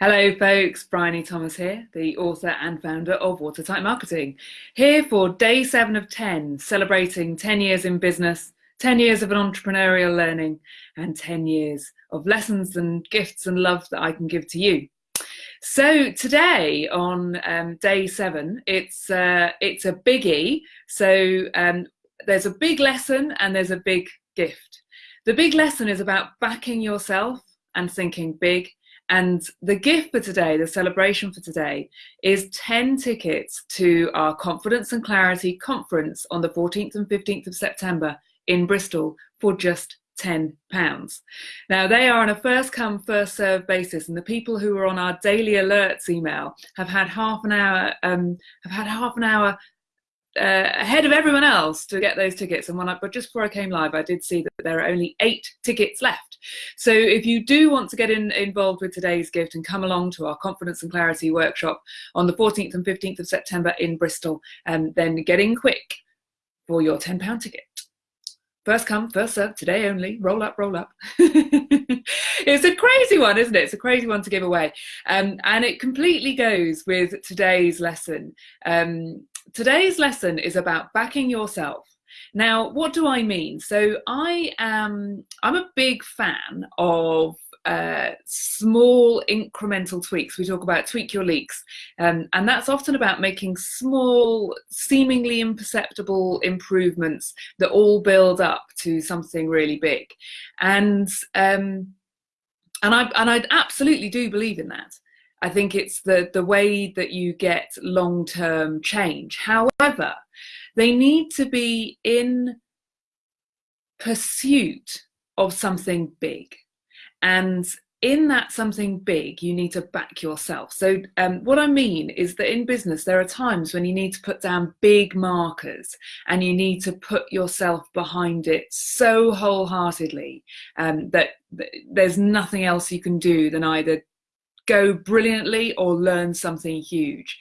Hello, folks. Bryony Thomas here, the author and founder of Watertight Marketing. Here for day seven of 10, celebrating 10 years in business, 10 years of an entrepreneurial learning, and 10 years of lessons and gifts and love that I can give to you. So today on um, day seven, it's uh, it's a biggie. So um, there's a big lesson and there's a big gift. The big lesson is about backing yourself and thinking big and the gift for today, the celebration for today, is 10 tickets to our Confidence and Clarity conference on the 14th and 15th of September in Bristol for just 10 pounds. Now they are on a first come first serve basis and the people who are on our daily alerts email have had half an hour um, have had half an hour uh, ahead of everyone else to get those tickets. And when I, but just before I came live, I did see that there are only eight tickets left. So if you do want to get in, involved with today's gift and come along to our Confidence and Clarity workshop on the 14th and 15th of September in Bristol, um, then get in quick for your £10 ticket. First come, first serve, today only, roll up, roll up. it's a crazy one, isn't it? It's a crazy one to give away. Um, and it completely goes with today's lesson. Um, today's lesson is about backing yourself. Now, what do I mean? So I am, I'm a big fan of uh, small incremental tweaks. We talk about tweak your leaks, um, and that's often about making small, seemingly imperceptible improvements that all build up to something really big. And um, and I and I absolutely do believe in that. I think it's the, the way that you get long-term change. However, they need to be in pursuit of something big. And in that something big, you need to back yourself. So um, what I mean is that in business, there are times when you need to put down big markers and you need to put yourself behind it so wholeheartedly um, that there's nothing else you can do than either go brilliantly or learn something huge.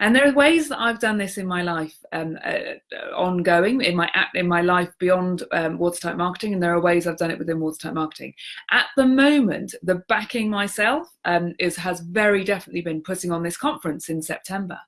And there are ways that I've done this in my life, um, uh, ongoing in my in my life beyond um, watertight marketing, and there are ways I've done it within watertight marketing. At the moment, the backing myself um, is has very definitely been putting on this conference in September.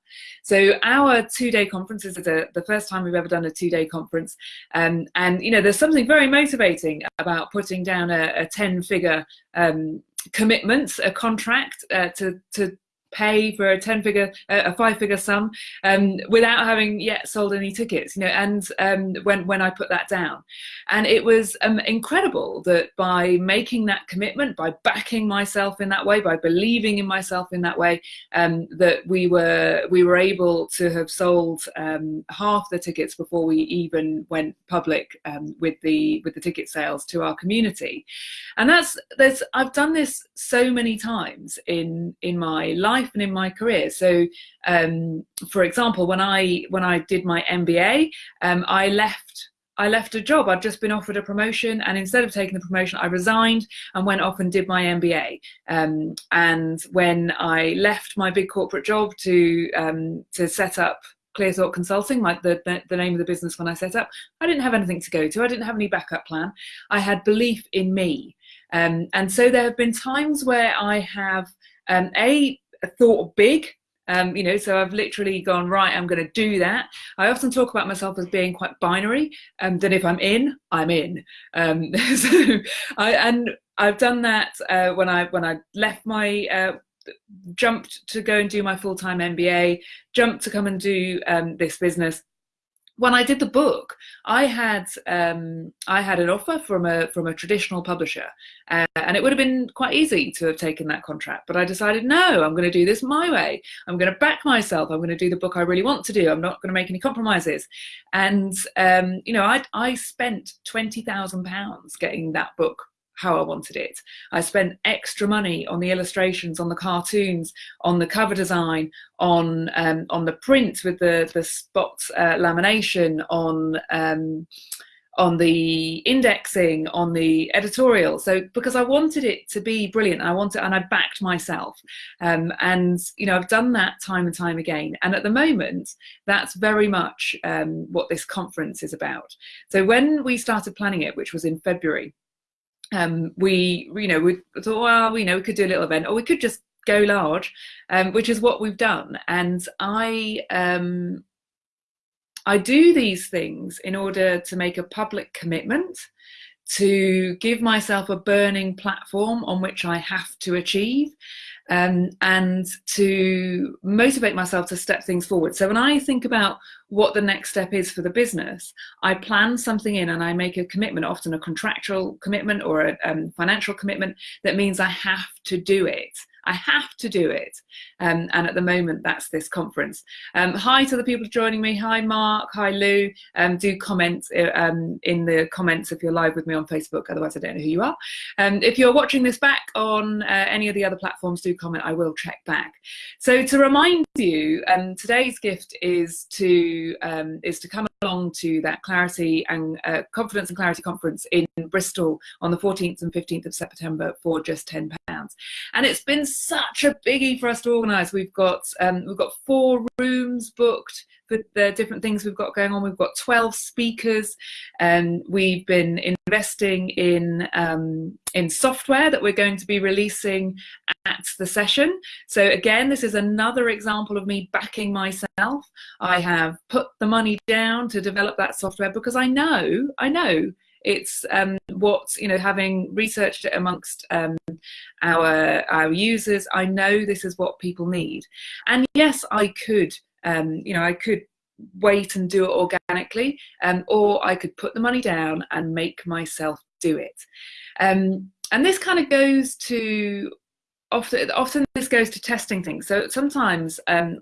So our two-day conference is the, the first time we've ever done a two-day conference, um, and you know there's something very motivating about putting down a, a ten-figure um, commitment, a contract uh, to to pay for a 10 figure uh, a five figure sum um, without having yet sold any tickets you know and um, when when I put that down. And it was um, incredible that by making that commitment by backing myself in that way by believing in myself in that way um, that we were we were able to have sold um, half the tickets before we even went public um, with the with the ticket sales to our community. And that's there's I've done this so many times in in my life life and in my career. So, um, for example, when I when I did my MBA, um, I left I left a job. I'd just been offered a promotion, and instead of taking the promotion, I resigned and went off and did my MBA. Um, and when I left my big corporate job to um, to set up Clearthought Consulting, like the, the, name of the business when I set up, I didn't have anything to go to. I didn't have any backup plan. I had belief in me, um, and so there have been times where I have um, a thought big um, you know, so I've literally gone, right, I'm going to do that. I often talk about myself as being quite binary, and um, that if I'm in, I'm in. Um, so I, and I've done that uh, when I when I left my uh, jumped to go and do my full-time MBA, jumped to come and do um, this business when I did the book, I had um, I had an offer from a from a traditional publisher, uh, and it would have been quite easy to have taken that contract. But I decided, no, I'm going to do this my way. I'm going to back myself. I'm going to do the book I really want to do. I'm not going to make any compromises. And um, you know, I I spent twenty thousand pounds getting that book how I wanted it. I spent extra money on the illustrations, on the cartoons, on the cover design, on um, on the print with the the spot uh, lamination, on um, on the indexing, on the editorial. So because I wanted it to be brilliant, I wanted, and I backed myself. Um, and you know, I've done that time and time again. And at the moment, that's very much um, what this conference is about. So when we started planning it, which was in February, um, we, you know, we thought, well, you know, we could do a little event, or we could just go large, um, which is what we've done. And I um, I do these things in order to make a public commitment, to give myself a burning platform on which I have to achieve, um, and to motivate myself to step things forward. So when I think about what the next step is for the business, I plan something in and I make a commitment, often a contractual commitment or a um, financial commitment that means I have to do it. I have to do it. Um, and at the moment, that's this conference. Um, hi to the people joining me. Hi, Mark. Hi, Lou. Um, do comment uh, um, in the comments if you're live with me on Facebook. Otherwise, I don't know who you are. Um, if you're watching this back on uh, any of the other platforms, do comment. I will check back. So to remind you, um, today's gift is to is to come along to that clarity and uh, confidence and clarity conference in Bristol on the 14th and 15th of September for just 10 pounds. And it's been such a biggie for us to organise. We've got um, we've got four rooms booked for the different things we've got going on. We've got 12 speakers, and um, we've been investing in um, in software that we're going to be releasing at the session. So again, this is another example of me backing myself. I have put the money down to develop that software because I know I know it's um, what you know having researched it amongst um, our our users i know this is what people need. And yes i could um, you know i could wait and do it organically um, or i could put the money down and make myself do it. Um, and this kind of goes to often often this goes to testing things. So sometimes um,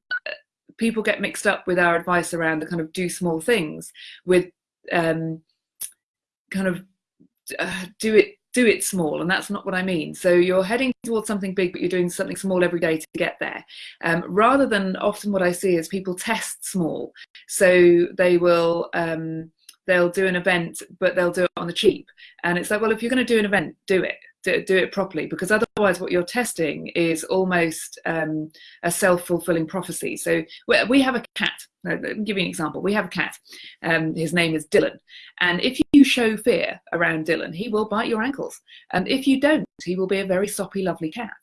people get mixed up with our advice around the kind of do small things with um, kind of uh, do it do it small and that's not what i mean. So you're heading towards something big but you're doing something small every day to get there. Um, rather than often what i see is people test small. So they will um, they'll do an event but they'll do it on the cheap. And it's like well if you're going to do an event do it. Do, do it properly because otherwise what you're testing is almost um, a self-fulfilling prophecy. So we have a cat. Me give you an example. We have a cat. Um, his name is dylan. And if you show fear around dylan he will bite your ankles. And if you don't he will be a very soppy lovely cat.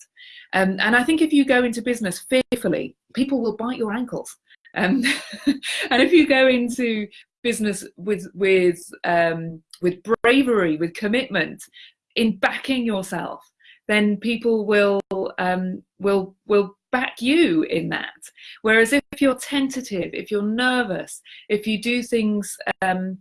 Um, and i think if you go into business fearfully people will bite your ankles. Um, and if you go into business with with um, with bravery, with commitment, in backing yourself, then people will um, will will back you in that. Whereas if you're tentative, if you're nervous, if you do things um,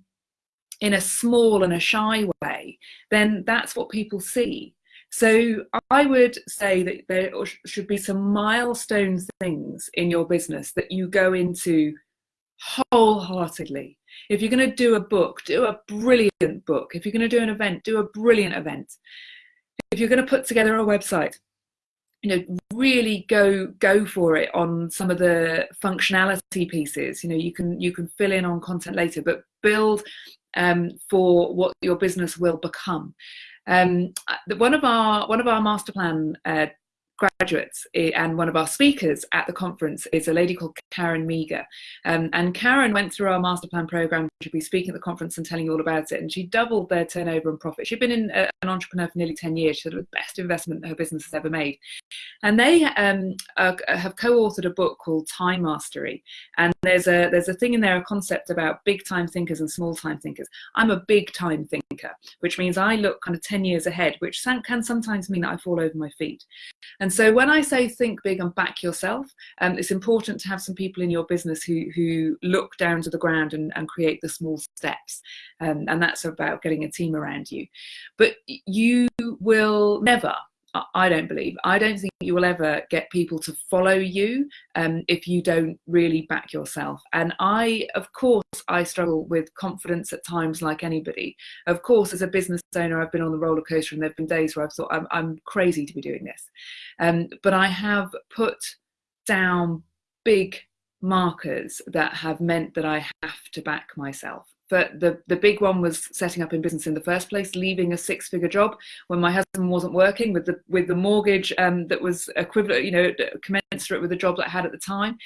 in a small and a shy way, then that's what people see. So I would say that there should be some milestone things in your business that you go into wholeheartedly. If you're going to do a book, do a brilliant book. If you're going to do an event, do a brilliant event. If you're going to put together a website, you know, really go go for it on some of the functionality pieces. You know, you can you can fill in on content later, but build um, for what your business will become. Um, one of our one of our master plan uh, graduates eh, and one of our speakers at the conference is a lady called Karen Meager. Um, and Karen went through our master plan program. She'll be speaking at the conference and telling you all about it. And she doubled their turnover and profit. She'd been in, uh, an entrepreneur for nearly 10 years. She said it was the best investment her business has ever made. And they um, uh, have co-authored a book called Time Mastery. And there's a, there's a thing in there, a concept about big time thinkers and small time thinkers. I'm a big time thinker, which means I look kind of 10 years ahead, which can sometimes mean that I fall over my feet. So when I say think big and back yourself, um, it's important to have some people in your business who, who look down to the ground and, and create the small steps. Um, and that's about getting a team around you. But you will never I don't believe. I don't think you will ever get people to follow you um, if you don't really back yourself. And I, of course, I struggle with confidence at times, like anybody. Of course, as a business owner, I've been on the roller coaster, and there've been days where I've thought I'm, I'm crazy to be doing this. Um, but I have put down big markers that have meant that I have to back myself. But the the big one was setting up in business in the first place leaving a six figure job when my husband wasn't working with the with the mortgage um, that was equivalent you know commensurate with the job that i had at the time.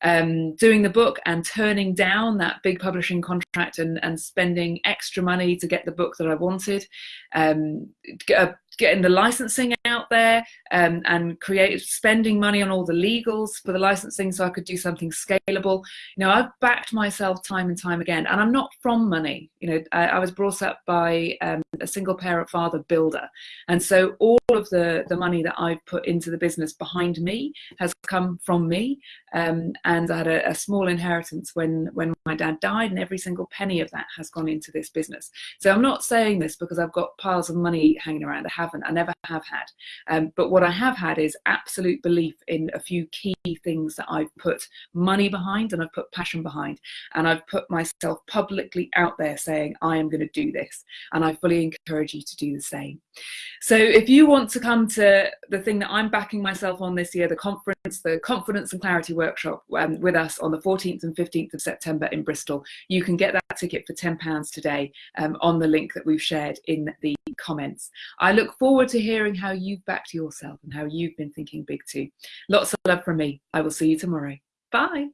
Um, doing the book and turning down that big publishing contract and, and spending extra money to get the book that I wanted, um, uh, getting the licensing out there um, and create spending money on all the legals for the licensing so I could do something scalable. You know, I've backed myself time and time again, and I'm not from money. You know, I, I was brought up by um, a single parent father builder, and so all of the the money that I've put into the business behind me has come from me. Um, and I had a, a small inheritance when when my dad died, and every single penny of that has gone into this business. So I'm not saying this because I've got piles of money hanging around. I haven't. I never have had. Um, but what I have had is absolute belief in a few key things that I've put money behind and I've put passion behind. And I've put myself publicly out there saying, I am going to do this. And I fully encourage you to do the same. So if you want to come to the thing that I'm backing myself on this year, the conference, the Confidence and Clarity Workshop um, with us on the 14th and 15th of September in Bristol, you can get that ticket for £10 today um, on the link that we've shared in the comments. I look forward to hearing how you've backed yourself and how you've been thinking big too. Lots of love from me. I will see you tomorrow. Bye.